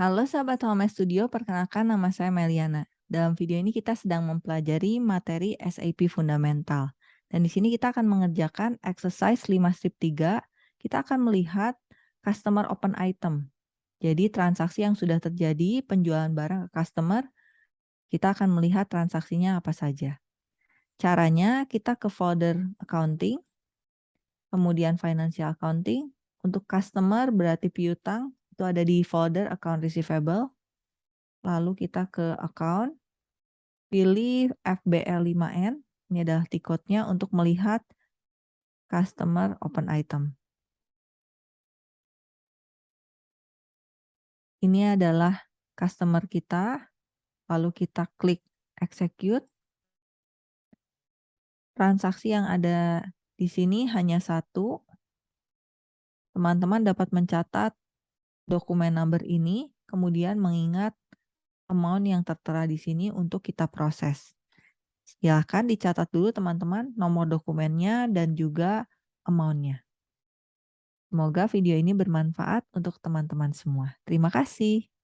Halo sahabat Home Studio, perkenalkan nama saya Meliana. Dalam video ini kita sedang mempelajari materi SAP Fundamental. Dan di sini kita akan mengerjakan exercise 5 strip 3. Kita akan melihat customer open item. Jadi transaksi yang sudah terjadi, penjualan barang ke customer, kita akan melihat transaksinya apa saja. Caranya kita ke folder accounting, kemudian financial accounting. Untuk customer berarti piutang, itu ada di folder account receivable. Lalu kita ke account, pilih FBL5N, ini adalah tiketnya untuk melihat customer open item. Ini adalah customer kita, lalu kita klik execute. Transaksi yang ada di sini hanya satu. Teman-teman dapat mencatat dokumen number ini, kemudian mengingat amount yang tertera di sini untuk kita proses. Silahkan dicatat dulu teman-teman nomor dokumennya dan juga amount-nya. Semoga video ini bermanfaat untuk teman-teman semua. Terima kasih.